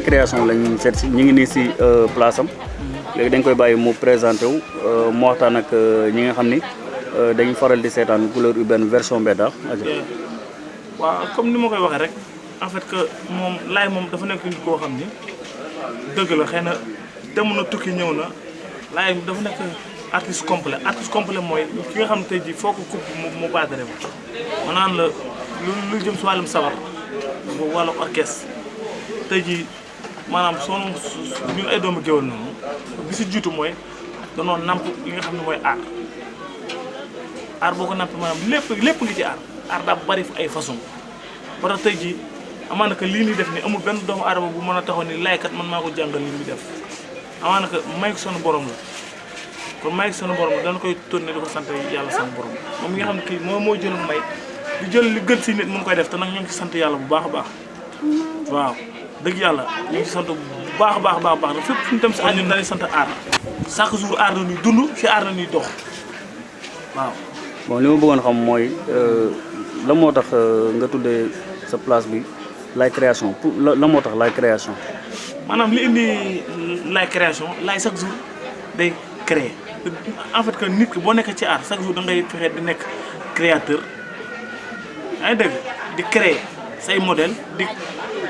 Création lañ seet si ñu ngi nii si place am. Léegi dañ koy bàyyi mu présenté wu mu waxtaan ak ñi nga xam ni dañuy faral di seetaan couleur urbaine version mbedda waaw comme ni ma koy waxee rek en fait que moom Laye moom dafa nekk nit koo xam ni dëgg la xëy na dem tukki ñëw na Laye dafa nekk artiste complet. Artiste complet mooy ki nga xam ne tey jii foo ko coupe mu mu baatare ma ma la lu jëm si sabar wàllu orchestre tey jii maanaam soo ñun ay doomu géwél noonu bi si jiitu mooy danoo namp li nga xam ne mooy art art boo ko namp maanaam lépp lépp ngi ci art art daa bari ay façon. Ba tax tey jii amaana que lii nii def ni amul benn doomu aadama bu mën a taxaw ni laykat man maa ko jàngal li muy def. Amaana que may ko sunu borom la. Kon may sunu borom dana koy tourné di ko sant yàlla sunu borom. Moom mi nga xam ne kii moo moo jëloon may di jël li gën si nit mun koy def te nag ñoo ngi ci sant yàlla bu baax baax. Waaw dëgg yàlla ñu ngi sant bu baax a baax baax baax fépp fu ñu dem si àdduna dañuy sant aar. Chaque jour aar na ñuy dund si aar na ñuy dox. Waaw. Bon li ma bëggoon xam mooy la moo tax nga tuddee sa place bi Laye Création? Pour la moo tax Laye Création? Maanaam li indi Laye Création Laye chaque jour day créer. En fait que nit ki boo nekkee ci art chaque jour da ngay fexe di nekk créateur. Yaa ngi dégg? Di créer say modèle di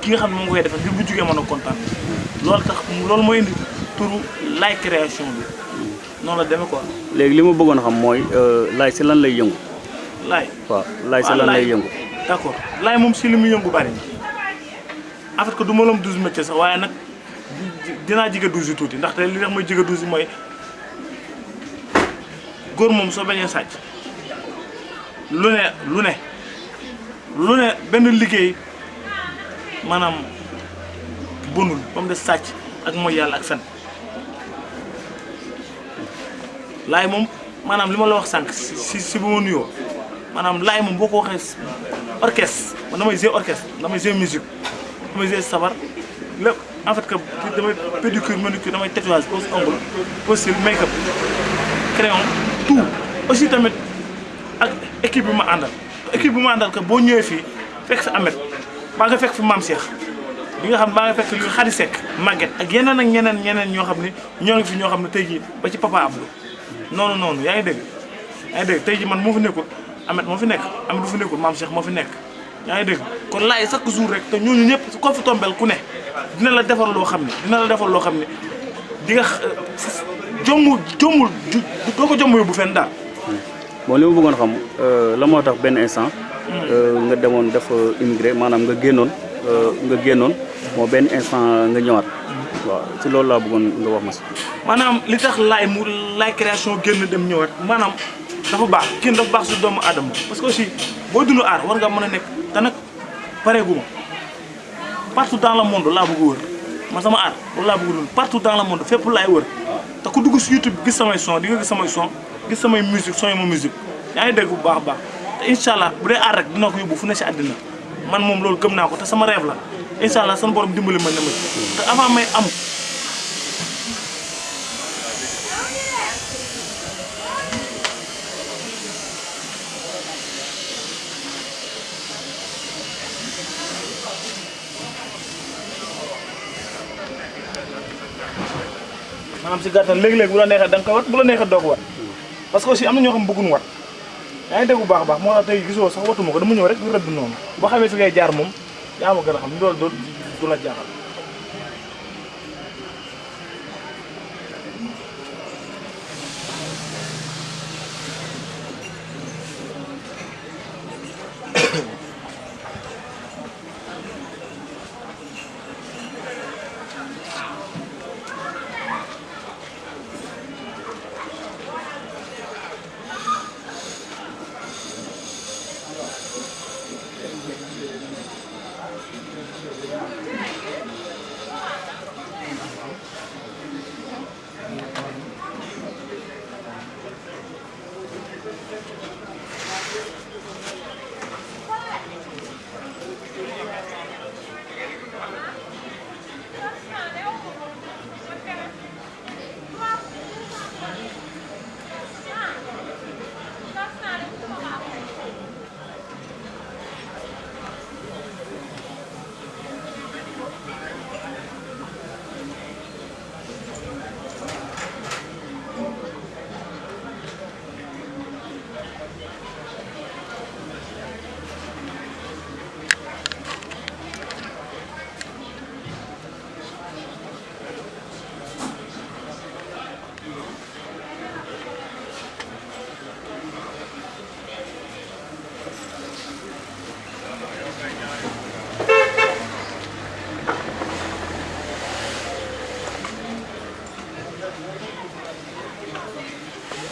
ki nga xam ne moom koy defal bi bu jógee mën a kontaan. loolu tax loolu mooy indi turu Laye Création bi. Noonu la demee quoi. léegi li ma bëggoon xam mooy Laye si lan lay yëngu? Laye waaw Laye si lan lay yëngu? d' accord Laye moom si li muy yëngu bari en fait que du ma lam douze métiers sax waaye nag dinaa jige douze yi tuuti. Ndaxte li tax mooy jige douze yi mooy góor moom soo bañee sàcc lu ne lu ne lu ne benn liggéey maanaam bonul ba mu des sàcc ak mooy yàlla ak fen. Laye moom maanaam li la wax sànq si si bu ma nuyoo maanaam Laye moom boo ko orchestre man damay orchestre damay jouer musique damay jouer sabar lépp. En fait que damay pédicure manucure damay tatouage pose ongle pose make up crayon tout. Aussi tamit ak équipe bi ma que fekk fi Ahmed baa nga fekk fi Mame Cheikh bi nga ne ñoo ngi fi ñoo xam ne tey jii ba ci papa Abdou. Noonu man ne dina la defal loo xam ne dina la defal loo xam ne bon li ma bëggoon xam la moo tax benn instant nga demoon def immigré maanaam nga génnoon nga génnoon moo benn instant nga ñëwaat. Waaw ci loolu laa bëggoon nga wax ma si. Maanaam li tax Laye mu Laye Création génn dem ñëwaat maanaam dafa baax kenn dafa baax si doomu aadama. Parce que aussi boo dund aar war nga mën a nekk te nag pareegu ma. Partout dans le monde laa bëgg wër. Man sama aar loolu bëgg dund. Partout dans le monde fépp laay wër. Te ku dugg si YouTube gis samay son di nga gis samay son gis samay musique son yi ma musique. Yaa ngi dégg bu baax baax. Te incha allah bu dee aar rek dina ko yóbbu fu ne si man moom loolu gëm naa ko te sama rêve la. Incha allah sama borom dimbali ma ne ma. Te avant may am maanaam si gàttal léegi-léegi bu la neexee da koy wat bu la ko wat parce que aussi am na ñoo xam bëgguñu wat. Yaa ngi dégg bu baax baax moo tax tey gisoo sax watuma ko dama ñëw rek rëdd noonu. Boo xamee fi ngay jaar moom xam jaaxal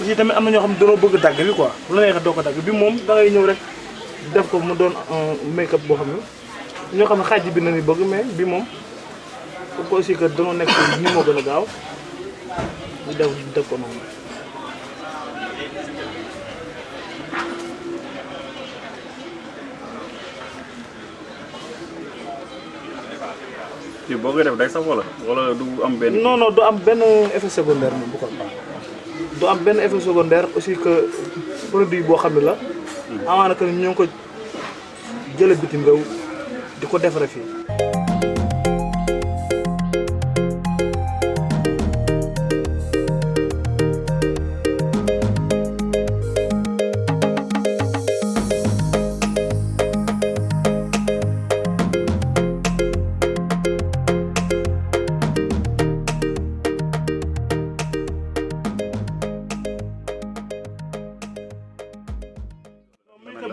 aussi tamit am na ñoo xam dañoo bëgg dagg bi quoi. Bu la neexee doo ko dagg bi moom da ngay ñëw rek def ko mu doon make up boo xam ne ñoo xam ne xaaj bi nañu bëgg mais bi moom pour ko aussi que dañoo nekk ni moo gën a gaaw ñu def def ko noonu. Kii boo koy def day sax wala? Wala du am benn. non non du am benn effet secondaire moom bu ko du am benn effet secondaire aussi que produit boo xam ne la. Amaana que ñoo ngi ko jële bitim réew di ko defare fii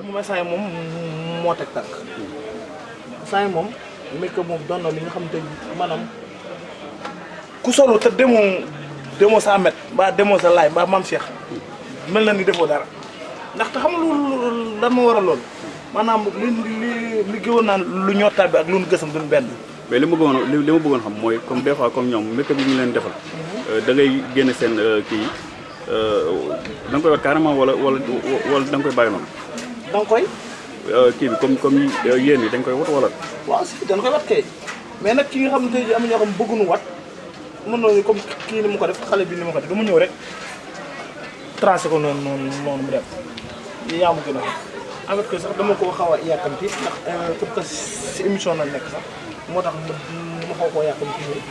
moom instant yi moom moo teg tànk yi moom make-up moom doon na li nga xam te maanaam ku solo te demoo demoo sa amet mbaa demoo sa laay mbaa maam Cheikh. Mel na ni defoo dara. Ndaxte xam loolu lan moo waral loolu? Maanaam li li li gëwoon naan lu ñottaat bi ak lu nu gësam duñ benn. Mais li ma bëggoon li ma bëggoon xam mooy comme des fois comme ñoom make-up yi ñu leen defal. da ngay génne seen kii da nga koy wat carrément wala wala wala da nga koy bàyyi noonu. Da nga koy kii bi comme comme yéen yi dañ koy wat wala. waaw si dañ koy wat kay mais nag ki nga xam tey am ñoo xam bëgguñu wat mën nañu comme kii ni mu ko def xale bi ni mu ko def dama ñëw rek tracé ko noonu noonu noonu mu dem yaa ma gën a xam en fait que sax dama ko xaw a yàkkamti ndax pour que si émission la nekk sax moo tax ma ma xaw koo yàkkamti nii.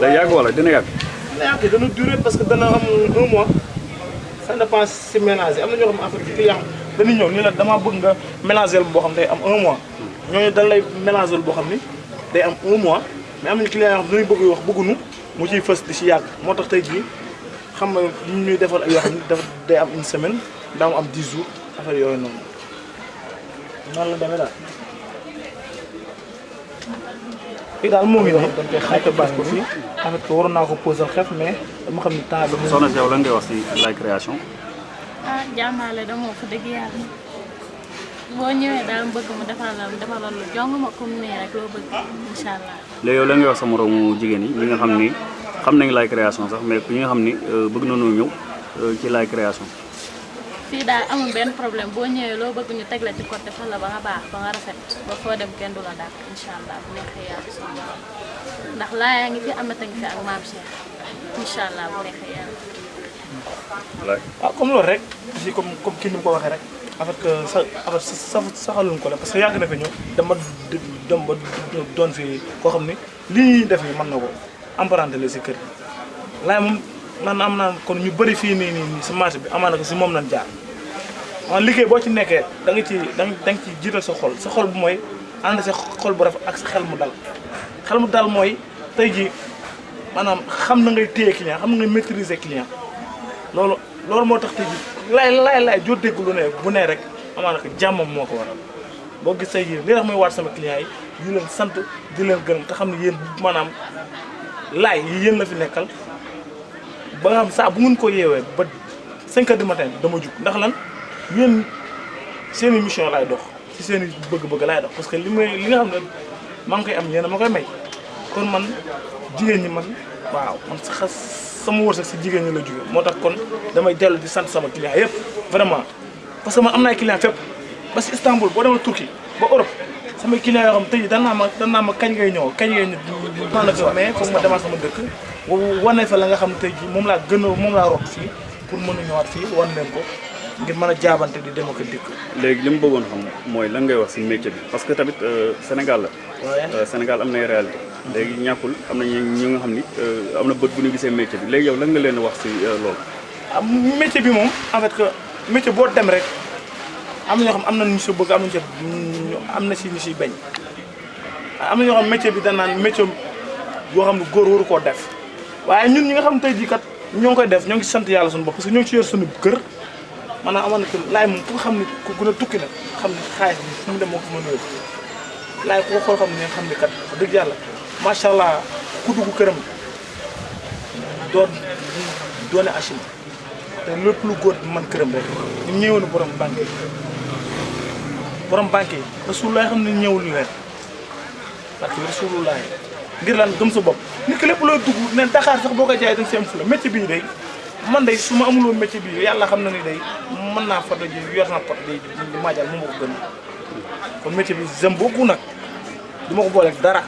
day yàgg wala dina yàgg. dina yàgg dana durer parce que dana am un mois ça dépend si ménage am na ñoo xam en fait que client dañuy ñëw ni la damaa bëgg nga mélanger boo xam day am un mois. ñooñu dañ lay mélanger boo xam ni day am un mois. mais am nañu client yoo xam dañuy bëgg wax bëgguñu mu ciy fës di si yàgg. moo tax tey jii xam nga ñu ñuy defal ay yoo xam ne dafa day am une semaine daa am 10 jours affaire yooyu noonu. Noonu la demee daal. fii daal moo ngi nii. Dañ koy xaaj bâche ko fii. En fait que waroon naa ko posal xef mais dama xam ni temps bi. soxna si yow lan ngay wax si la création? Ah jàmbaale dama fa dëgg yàlla boo ñëwee daal bëgg mu defal la defal la jong ma comme nii rek bëgg allah. yow lan ngay wax sa moroomu jigéen yi nga xam xam nañ la création sax mais ñi nga xam ni bëgg nañoo ci la création. fii daal amul benn problème boo ñëwee loo bëgg ñu teg la ci côté defal la ba nga baax ba nga rafet ba dem kenn du la bu borom ndax laa yaa fi fi ak Cheikh bu. Ah comme loolu rek aussi comme comme kii ni mu ko waxee rek que sa en fait sa saxaluñ ko la parce que yàgg na fi ñëw dama dem ba doon fi koo xam ni. Lii ñuy def nii mën na ko emprunté la si kër gi laay moom man am naa kon ñu bëri fii nii nii nii si marché bi amaana ko si moom lañ jaar. Man liggéey boo ci nekkee da nga ci ci loolu loolu moo tax tey jii laay laay laay joo dégg lu ne bu ne rek amaana ko jàmmam moo ko waral. Boo gis tey jii li tax muy waat sama client yi di leen sant di leen gërëm te xam ne yéen maanaam laay yéen la fi nekkal ba nga xam saa bu ngeen ko yeewee ba 5 heures du matin dama jug. Ndax lan? Yéen seen mission laay dox ci seen bëgg-bëgg laay dox parce que li may li nga xam ne koy am yéen ma koy may. Kon man ñi man waaw man sama wërsëg si jigéen ñi la jóge moo tax kon damay dellu di sant sama client yëpp vraiment. Parce que man am na ay client fépp. Ba si Istanbul boo Turquie ba Europe samay client yoo xam tey jii dan naa ma dan naa ma kañ ngay ñëw kañ ngay ñëw mais foog ma demaat sama dëkk. Wane fa la nga xam tey jii moom laa gën a moom laa rot fii pour mën a ñëwaat fii wan leen ko ngir mën a jaabante di dem ak dikk. Léegi li mu bëggoon xam mooy lan ngay wax si métier bi? Parce que tamit Sénégal la. waaye Sénégal am nay réalité léegi ñàkkul am na ñu ñu nga xam ni am na bët bu ñu gisee métier bi. Léegi yow lan nga leen wax si loolu. ah métier bi moom en fait que métier boo dem rek am ñoo xam am na ñu si bëgg am na si am na si ñu siy bañ. Am na ñoo xam métier bi dañ naan métier boo xam ne góor waru koo def. Waaye ñun ñi nga xam tey jii kat ñoo koy def ñoo ngi sant yàlla suñu bopp parce que ñoo ci yor suñu kër. Maanaam amoon na que laay moom ku ne ku gën a tukki nag xam ne xaalis bi fu mu dem moo ko mën a yóbbu. Laay ku ko ne xam ne kat wax dëgg yàlla macha allah ku dugg këram doon doone achim. Te lépp lu góor man këram rek. Ñu ñëwoon borom banque borom banque rasulullah xam ne ñëwul leen parce que rasulullah ngir lan gëm sa bopp. Nit ki lépp looy dugg ne Dakar sax boo ko jaay da nga si am fula. Métier bii day man day su ma amuloo métier bii yàlla xam ni day mën naa fa ji yor naa pot day di maajal mu ko gën. Kon métier bi j'aime beaucoup nag. Du ko booleeg dara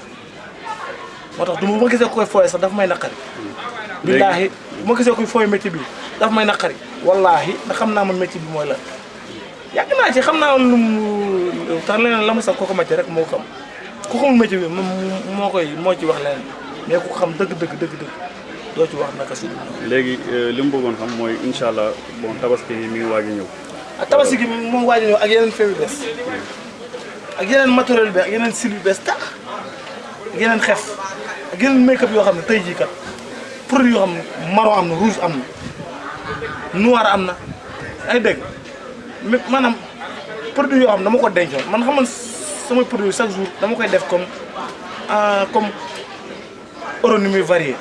moo tax du ma gisee koy fooye sax daf may naqari billaahi bu ma gisee koy fooye métier bi daf may naqari wallaahi ndax xam naa man métier bi mooy la yàgg naa ci xam naa lu mu tax leneen la mu sax kooku métier rek moo xam ku xamul métier bi moo koy moo ci wax leneen mais ku xam dëgg dëgg dëgg dëgg doo ci wax naka si léegi li mu bëggoon xam mooy incha allah bon tabaski mi ngi waaj a ñëw. ak tabaski gi moom waaj a ñëw ak yeneen feew bees ak yeneen matériel bi ak yeneen sil yu bees tax ak yeneen xef ak yeneen make-up yoo xam ne tey kat produit yoo xam ne marron am na rouge am na noir am na. Ay mais maanaam produit yoo xam dama ko dencoon man xam nga samay produit chaque jour dama koy def comme comme euro ni muy varié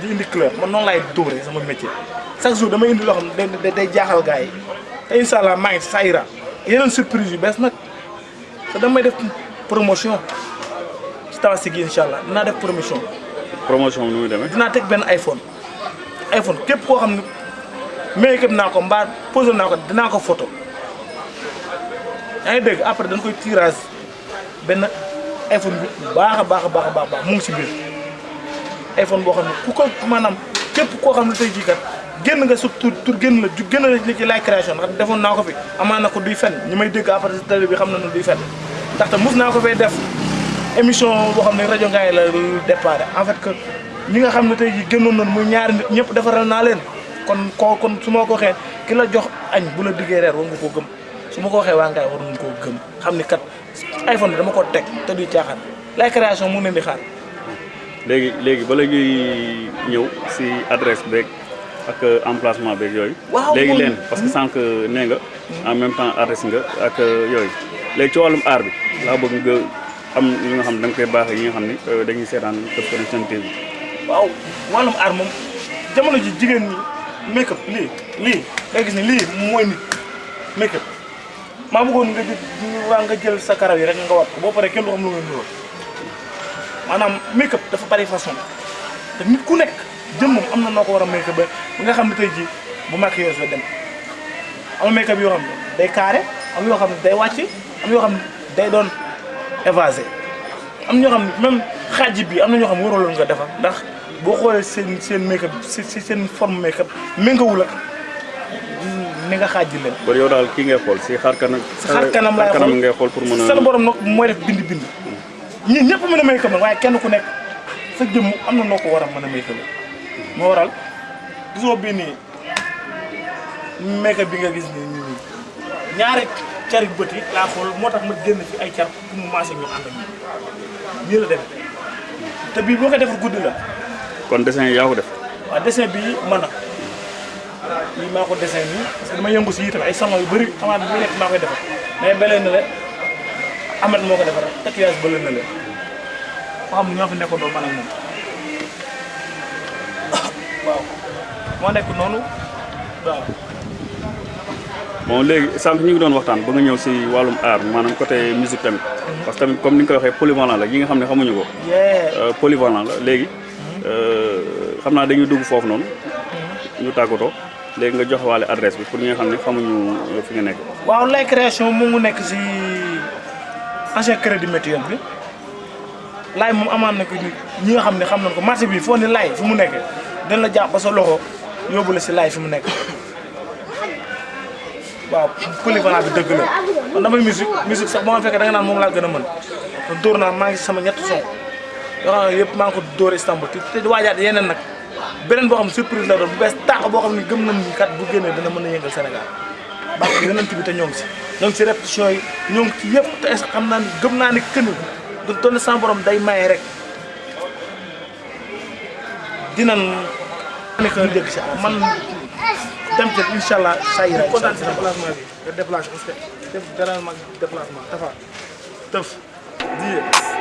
di indi couleur. Man noonu laay dóoree sama métier. Chaque jour damay indi loo xam day day jaaxal gars yi. Te incha ngi Saïra yeneen surprise yu bees nag. Te damay def promotion tabaski gi incha allah dinaa def promotion. promotion nu muy demee. dinaa teg benn iPhone. iPhone képp koo xam ne make-up naa ko mbaa posé naa ko dinaa ko photo. Yaa ngi dégg? Après dañ koy tirage. Benn iPhone bi baax a baax a baax a baax mu ngi si biir. iPhone boo xam ne ku ko maanaam képp koo xam ne tey jii kat génn nga sa tur tur génn la ju génn la ci Laye Création ndax defoon naa ko fi. Amaa na ko duy fen ñi may dégg après si télé bi xam na ne duy fen ndaxte mos naa ko fay def émission boo xam ne rajo Ngaye la départ en fait que ñi nga xam ne tey jii génnoon nañu muy ñaari nit ñëpp defaral naa leen kon koo kon su ma ko waxee ki la jox añ bu la diggee reer war nga koo gëm su ma ko waxee waa Ngaye war koo gëm xam ni kat iPhone dama ko teg te duy caaxaan Laye Création mu di xaar. léegi léegi bala ñuy ñëw si adresse beeg ak emplacement beeg yooyu. waaw léegi moom- leen parce que sànq nee nga. en même temps artiste nga ak yooyu. léegi ci wàllum art bi laa bëgg nga am li nga xam da nga koy baaxee yi nga xam ni euh, dañuy seetaan Teuf Connection waaw aar moom jamono ji jigéen ñi make-up lii lii nga gis ni lii mooy nit make-up. Maa bëggoon nga waa nga jël sa karaw yi rek nga wat ko boo paree kenn du xam lu nga nuroo maanaam make-up dafa bari façon te nit ku nekk jëmmam am na noo ko war a make-up ba nga xam ne tey jii bu maquilleuse la dem. Am na make-up yoo xam day carré am yoo xam day wàcc am yoo xam day doon évasé am ñoo xam même xaaj bi am na ñoo xam waraloon nga defar ndax boo xoolee seen seen make-up si si seen forme make-up méngawul ak ni nga xaaj leen. kon yow daal kii ngay xool si xar kanam. si xar kanam laay xool ngay xool pour mën a. seen borom nag mooy def bind bind ñii ñëpp mën a make-up nag waaye kenn ku nekk sa jëmm am na noo ko war a mën a moo waral gisoo bii nii make-up bi nga gis nii ñaari cari bët yi laa xool moo tax ma génn fi ay car pour mu maase ñu ànd ak ñun. Nii la dem te bii boo koy defar guddi la. Kon dessin yaa ko def. waaw dessin bii mën na lii maa ko dessin nii parce que dama yëngu si itam ay salon yu bëri xamaa bi nekk maa koy defar. Mais belee na le Ahmed moo ko defar tatouage bële na le. Xam ne ñoo fi nekkoon doo man ak moom. Waaw. Moo nekk noonu. Waaw bon léegi sànq ñu ngi doon waxtaan ba nga ñëw si wàllum art maanaam côté musique tamit. parce que tamit comme ni nga koy waxee polyvalent la yi nga xam ne xamuñu ko. Euh, polyvalent la léegi euh, xam naa dañuy dugg foofu noonu. Ñu tàggatoo. Léegi nga jox waale adresse bi pour ñi nga xam ne xamuñu euh, fi nga nekk. waaw Laye Création moom mu nekk si ancien crédit mutuel bi. Laye moom amaan na ko ñi nga xam ne xam nañ ko. Marché bi foo ne Laye fi mu nekk dañ la jàpp ba sa loxo yóbbu la si Laye fi mu nekk waaw polyvalent bi dëgg la. Man damay musique musique sax boo ma fekkee da nga naan moom laa gën a mën. Kon dóor naa maa ngi si sama ñetti son. Yoo xam ne yëpp maa ngi ko dóor Istanbul. Te te waajaat yeneen nag. Beneen boo xam surprise la doon bu bees tàq boo xam ne gëm nañ kat bu génnee dana mën a yëngal Sénégal. Baax yonent bi te ñoo ngi si. Ñoo ngi si répétition yi ñoo ngi ci yëpp. Te est xam naa ni gëm naa ni këni du doon sama borom day maye rek. Dinañ nekk ñu dégg si. Man dem ci incha allah saa yi rek. Kontaan si déplacement bi. Nga déplacé parce que def dara mag déplacement. Tafa tëf. Di.